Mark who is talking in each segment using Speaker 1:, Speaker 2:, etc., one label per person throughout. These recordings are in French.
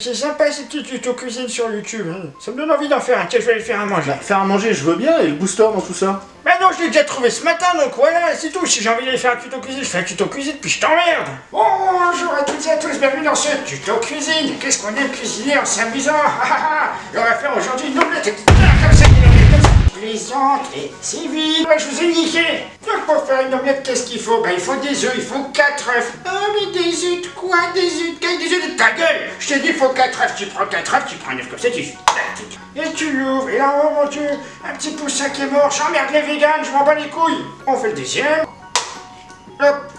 Speaker 1: C'est sympa ces petits tutos cuisine sur YouTube. hein. Ça me donne envie d'en faire un. Tiens, je vais aller faire à manger.
Speaker 2: Bah, faire à manger, je veux bien, et le booster dans tout ça
Speaker 1: Bah non, je l'ai déjà trouvé ce matin, donc voilà, c'est tout. Si j'ai envie d'aller faire un tuto cuisine, je fais un tuto cuisine, puis je t'emmerde. Bonjour à toutes et à tous, bienvenue dans ce tuto cuisine. Qu'est-ce qu'on aime cuisiner en s'amusant? Ah, ah, ah. Et on va faire aujourd'hui une omelette comme ça, une omelette comme ça. Plaisante et civile. Ouais, je vous ai niqué. Donc pour faire une omelette, qu'est-ce qu'il faut? Bah il faut des œufs, il faut 4 œufs. Ah mais des œufs de quoi? Des œufs de Des œufs de ta gueule Je t'ai dit il faut 4 œufs, tu prends 4 œufs, tu prends un œuf comme ça, tu... Et tu l'ouvres, et là, oh mon dieu, un petit poussin qui est mort, j'emmerde les véganes, je m'en bats les couilles. On fait le deuxième. Hop.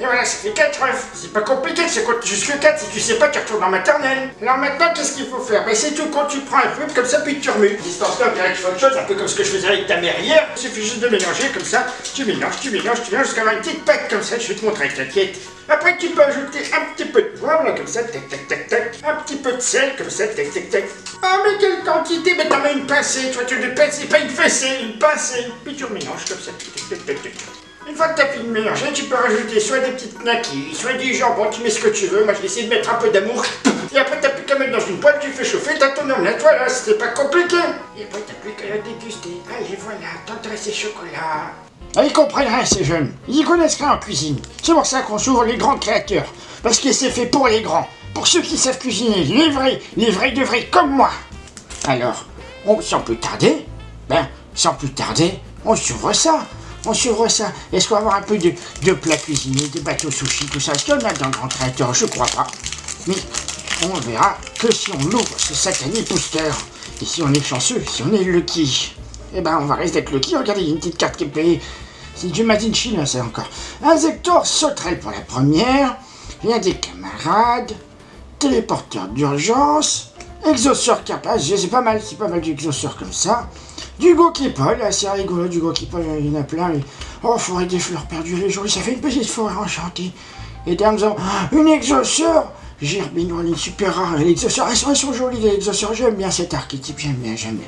Speaker 1: Et voilà, ça fait 4 œufs. C'est pas compliqué, c'est compte jusque 4. Si tu sais pas, tu retournes en maternelle. Alors maintenant, qu'est-ce qu'il faut faire? Ben c'est tout quand tu prends un peu comme ça, puis tu remues. Dirait que tu fais autre chose, un peu comme ce que je faisais avec ta mère hier. Il suffit juste de mélanger comme ça. Tu mélanges, tu mélanges, tu mélanges jusqu'à avoir une petite pâte comme ça. Je vais te montrer, t'inquiète. Après, tu peux ajouter un petit peu de poivre, là, comme ça, tac, tac, tac, tac. Un petit peu de sel, comme ça, tac, tac, tac. Ah, mais quelle quantité Mais t'en mets une pincée, tu vois, tu une pincée, pas une fessée, une pincée. Puis tu remélanges comme ça, tac, tac, tac, tac. Une fois que t'as fini de mélanger, tu peux rajouter soit des petites knackis, soit du jambon, tu mets ce que tu veux. Moi, je vais essayer de mettre un peu d'amour. Et après, t'as plus qu'à mettre dans une poêle, tu fais chauffer, t'as ton omelette, voilà, c'était pas compliqué. Et après, t'as plus qu'à la déguster. Allez, voilà, t'entends ces chocolats. Ah, ils comprennent rien, ces jeunes. Ils y connaissent rien en cuisine. C'est pour ça qu'on s'ouvre les grands créateurs. Parce que c'est fait pour les grands. Pour ceux qui savent cuisiner, les vrais, les vrais de vrais comme moi. Alors, on, sans plus tarder, ben, sans plus tarder, on s'ouvre ça. On s'ouvre ça. Est-ce qu'on va avoir un peu de, de plats cuisinés, des bateaux sushi, tout ça? Est-ce qu'il y a dans le grand créateur Je crois pas. Mais on verra que si on ouvre ce satané booster. Et si on est chanceux, si on est lucky. Eh ben, on va rester d'être lucky. Regardez, il y a une petite carte qui est payée. C'est du Made in Chine, ça encore. Injecteur sauterelle pour la première. Rien des camarades. Téléporteur d'urgence. Exauceur capable. C'est pas mal, c'est pas mal du comme ça. Du Gokipol, c'est rigolo, du Gokipol, il y en a plein. Mais... Oh, forêt des fleurs perdues les jours, ça fait une petite forêt enchantée. Et avons une exauceur. Gerbine, elle est super rare. L'exauceur, elles sont, elles sont jolies, les exauceurs. J'aime bien cet archétype, j'aime bien, j'aime bien.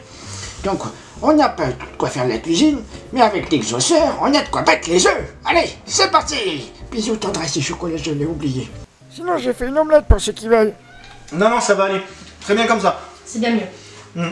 Speaker 1: Donc, on n'a pas de quoi faire de la cuisine, mais avec l'exauceur, on a de quoi battre les œufs. Allez, c'est parti Bisous, tendresse et chocolat, je l'ai oublié. Sinon, j'ai fait une omelette pour ceux qui veulent.
Speaker 2: Non, non, ça va aller. Très bien comme ça.
Speaker 3: C'est bien mieux.
Speaker 2: Hmm.